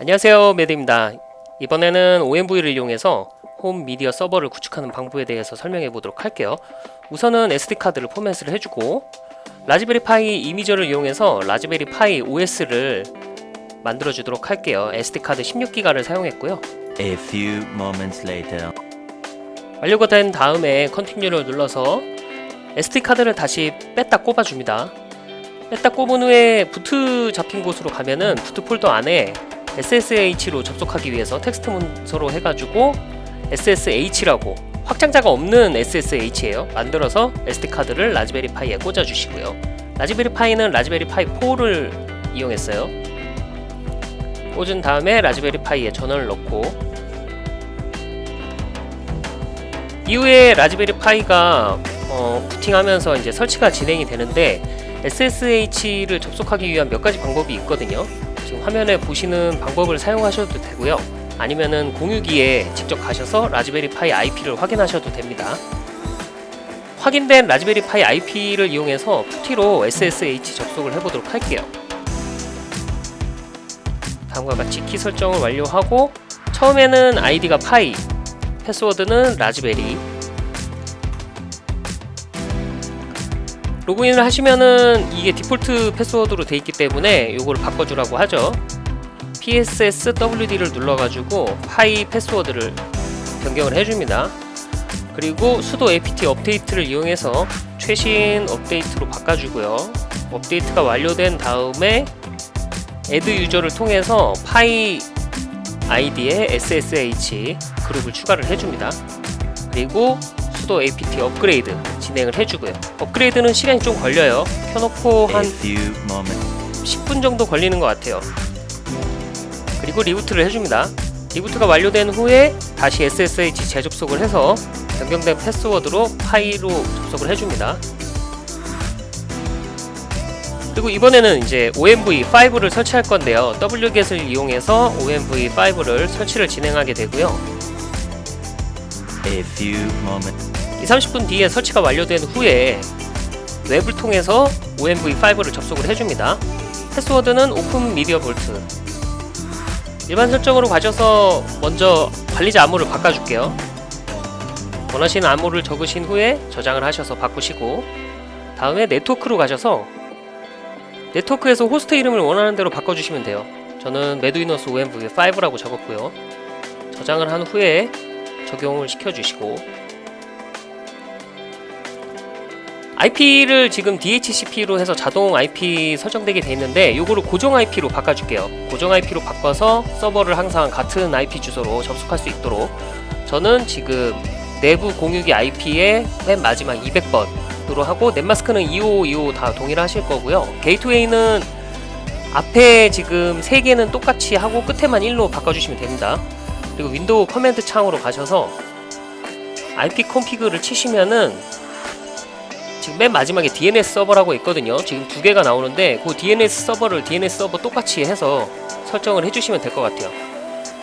안녕하세요 매드입니다. 이번에는 OMV를 이용해서 홈 미디어 서버를 구축하는 방법에 대해서 설명해 보도록 할게요. 우선은 SD카드를 포맷을 해주고 Raspberry Pi Imager를 이용해서 Raspberry Pi OS를 만들어 주도록 할게요. SD카드 16기가를 사용했고요. A few moments later. 완료가 된 다음에 continue를 눌러서 SD카드를 다시 뺐다 꼽아줍니다. 뺐다 꼽은 후에 boot 잡힌 곳으로 가면은 boot 폴더 안에 SSH로 접속하기 위해서 텍스트 문서로 해가지고 SSH라고 확장자가 없는 SSH예요. 만들어서 SD카드를 Raspberry Pi에 꽂아주시고요. Raspberry Pi는 Raspberry Pi 4를 이용했어요. 꽂은 다음에 Raspberry Pi에 전원을 넣고 이후에 Raspberry Pi가 어, 부팅하면서 이제 설치가 진행이 되는데 SSH를 접속하기 위한 몇 가지 방법이 있거든요. 지금 화면에 보시는 방법을 사용하셔도 되고요. 아니면은 공유기에 직접 가셔서 Raspberry Pi IP를 확인하셔도 됩니다. 확인된 Raspberry Pi IP를 이용해서 PuTTY로 SSH 접속을 해보도록 할게요. 다음과 같이 키 설정을 완료하고 처음에는 아이디가 pi, 패스워드는 라즈베리 로그인을 하시면은 이게 디폴트 패스워드로 돼 있기 때문에 요거를 바꿔주라고 하죠. passwd를 눌러가지고 pi 패스워드를 변경을 해줍니다. 그리고 sudo apt update를 이용해서 최신 업데이트로 바꿔주고요. 업데이트가 완료된 다음에 adduser를 통해서 pi 아이디에 SSH 그룹을 추가를 해줍니다. 그리고 sudo apt upgrade 진행을 해주고요. 업그레이드는 시간이 좀 걸려요. 켜놓고 한 few moments. 10분 정도 걸리는 것 같아요. 그리고 reboot를 해줍니다. reboot가 완료된 후에 다시 SSH 재접속을 해서 변경된 패스워드로 pi로 접속을 해줍니다. 그리고 이번에는 이제 OMV5를 설치할 건데요. Wget을 이용해서 OMV5를 설치를 진행하게 되고요. A few moments. 2, 30분 뒤에 설치가 완료된 후에 웹을 통해서 OMV5를 접속을 해줍니다. 패스워드는 openmediavault 일반 설정으로 가셔서 먼저 관리자 암호를 바꿔줄게요. 원하시는 암호를 적으신 후에 저장을 하셔서 바꾸시고 다음에 네트워크로 가셔서 네트워크에서 호스트 이름을 원하는 대로 바꿔주시면 돼요. 저는 메두이너스 OMV5라고 적었고요. 저장을 한 후에 적용을 시켜주시고 IP를 지금 DHCP로 해서 자동 IP 설정되게 돼 있는데 이거를 고정 IP로 바꿔줄게요. 고정 IP로 바꿔서 서버를 항상 같은 IP 주소로 접속할 수 있도록. 저는 지금 내부 공유기 IP의 맨 마지막 200번으로 하고 넷마스크는 2525 다 동일하실 거고요. 게이트웨이는 앞에 지금 3개는 똑같이 하고 끝에만 1로 바꿔주시면 됩니다. 그리고 윈도우 command 창으로 가셔서 ipconfig를 치시면은 지금 맨 마지막에 DNS 서버라고 있거든요. 지금 두 개가 나오는데 그 DNS 서버를 DNS 서버 똑같이 해서 설정을 해주시면 될 것 같아요.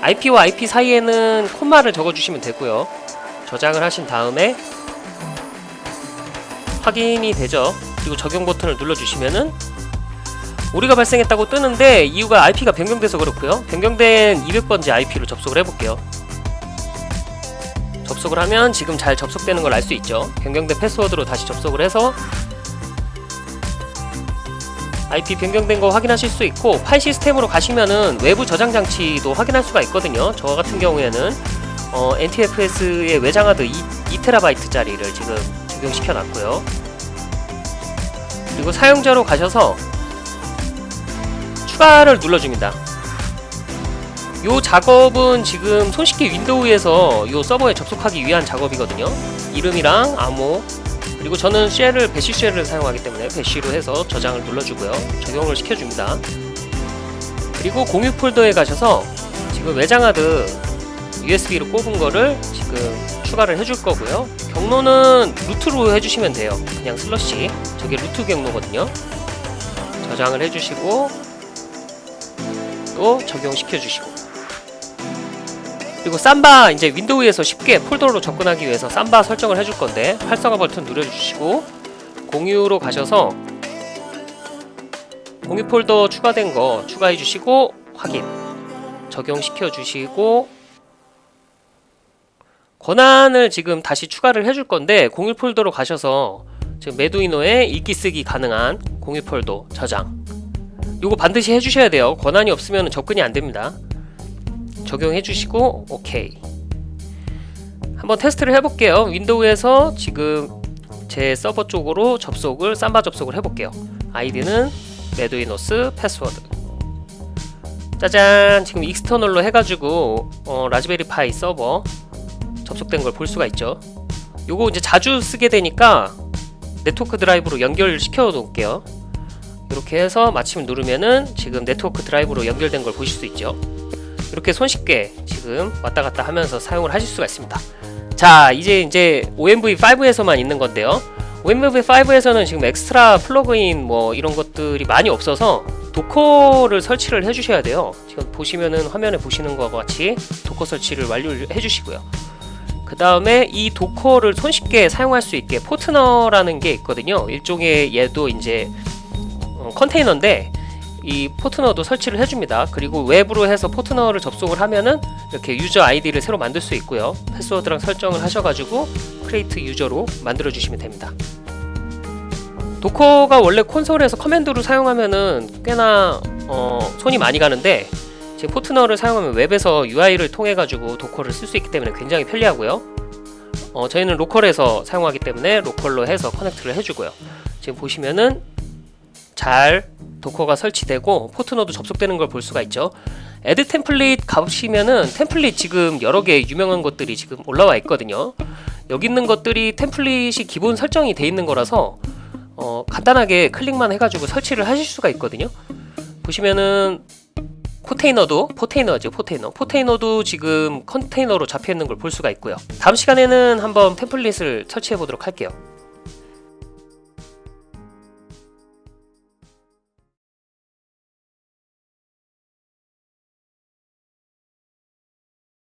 IP와 IP 사이에는 콤마를 적어주시면 되고요. 저장을 하신 다음에 확인이 되죠. 그리고 적용 버튼을 눌러주시면은 오류가 발생했다고 뜨는데 이유가 IP가 변경돼서 그렇고요. 변경된 200번째 IP로 접속을 해볼게요 접속을 하면 지금 잘 접속되는 걸 알 수 있죠. 변경된 패스워드로 다시 접속을 해서 IP 변경된 거 확인하실 수 있고 파일 시스템으로 가시면은 외부 저장 장치도 확인할 수가 있거든요. 저 같은 경우에는 어, NTFS의 외장하드 2, 2TB짜리를 지금 적용시켜 놨고요. 그리고 사용자로 가셔서 추가를 눌러줍니다 요 작업은 지금 손쉽게 윈도우에서 요 서버에 접속하기 위한 작업이거든요. 이름이랑 암호 그리고 저는 쉘을 배시 쉘을 사용하기 때문에 배시로 해서 저장을 눌러주고요. 적용을 시켜줍니다. 그리고 공유 폴더에 가셔서 지금 외장하드 USB로 꼽은 거를 지금 추가를 해줄 거고요. 경로는 루트로 해주시면 돼요. 그냥 슬러시. 저게 루트 경로거든요. 저장을 해주시고 또 적용시켜 주시고 그리고 삼바 이제 윈도우에서 쉽게 폴더로 접근하기 위해서 삼바 설정을 해줄 건데 활성화 버튼 누려주시고 공유로 가셔서 공유 폴더 추가된 거 추가해 주시고 확인 적용시켜 주시고 권한을 지금 다시 추가를 해줄 건데 공유 폴더로 가셔서 지금 메두이노에 읽기 쓰기 가능한 공유 폴더 저장. 요거 반드시 해주셔야 돼요. 권한이 없으면 접근이 안 됩니다 적용해 주시고 오케이. 한번 테스트를 해볼게요. 윈도우에서 지금 제 서버 쪽으로 접속을 Samba 접속을 해볼게요. 아이디는 메두이노스 패스워드. 짜잔. 지금 external로 해가지고 어, Raspberry Pi 서버 접속된 걸 볼 수가 있죠. 요거 이제 자주 쓰게 되니까 네트워크 드라이브로 연결시켜 놓을게요. 이렇게 해서 마침 누르면은 지금 네트워크 드라이브로 연결된 걸 보실 수 있죠 이렇게 손쉽게 지금 왔다 갔다 하면서 사용을 하실 수가 있습니다. 자 이제 이제 OMV5에서만 있는 건데요. OMV5에서는 지금 extra plugin 뭐 이런 것들이 많이 없어서 Docker를 설치를 해주셔야 돼요. 지금 보시면은 화면에 보시는 것과 같이 Docker 설치를 완료를 해주시고요. 그 다음에 이 Docker를 손쉽게 사용할 수 있게 Portainer라는 게 있거든요. 일종의 얘도 이제 어, 컨테이너인데 이 Portainer도 설치를 해줍니다. 그리고 외부로 해서 Portainer를 접속을 하면은 이렇게 유저 아이디를 새로 만들 수 있고요. 패스워드랑 설정을 하셔가지고 create user로 만들어 주시면 됩니다. 도커가 원래 콘솔에서 command로 사용하면은 꽤나 어, 손이 많이 가는데 지금 Portainer를 사용하면 웹에서 UI를 통해 가지고 Docker를 쓸 수 있기 때문에 굉장히 편리하고요. 어, 저희는 로컬에서 사용하기 때문에 로컬로 해서 connect를 해주고요. 지금 보시면은 잘 도커가 설치되고 Portainer도 접속되는 걸 볼 수가 있죠. App template 가보시면은 template 지금 여러 개 유명한 것들이 지금 올라와 있거든요. 여기 있는 것들이 template이 기본 설정이 돼 있는 거라서 어, 간단하게 클릭만 해가지고 설치를 하실 수가 있거든요. 보시면은 Portainer도 Portainer죠 Portainer. Portainer도 지금 컨테이너로 잡혀 있는 걸 볼 수가 있고요. 다음 시간에는 한번 template을 설치해 보도록 할게요